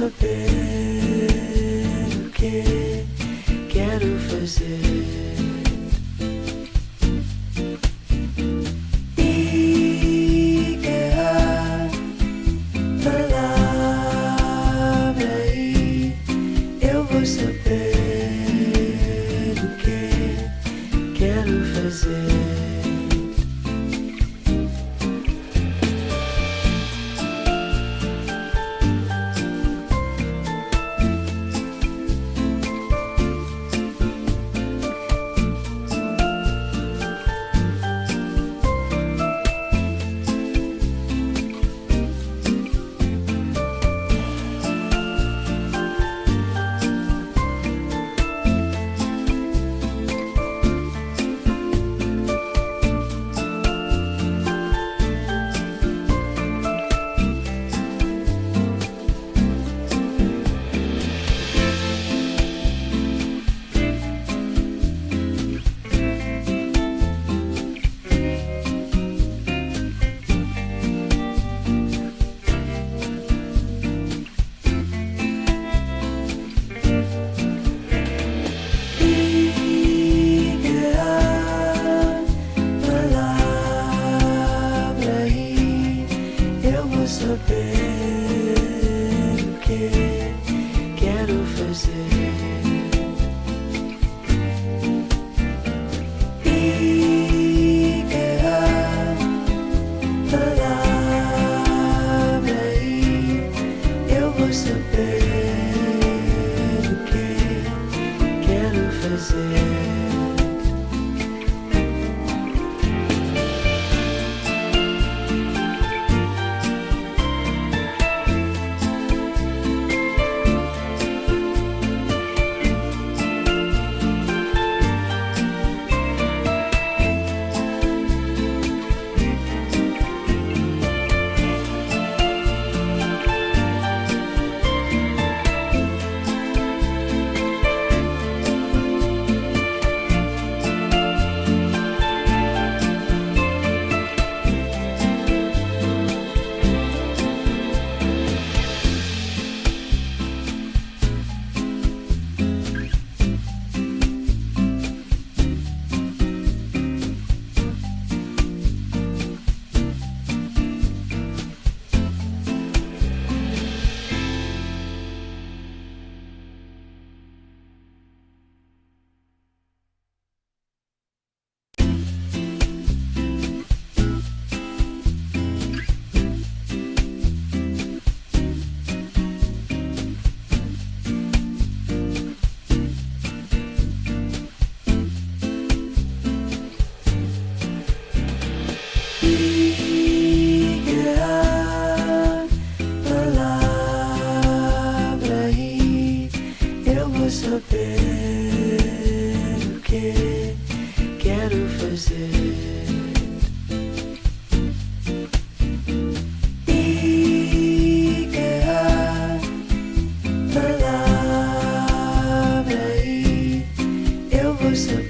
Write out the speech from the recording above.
Saber o que quero fazer. saber o que quero fazer. fazer, quero fazer. Palavra e eu vou saber.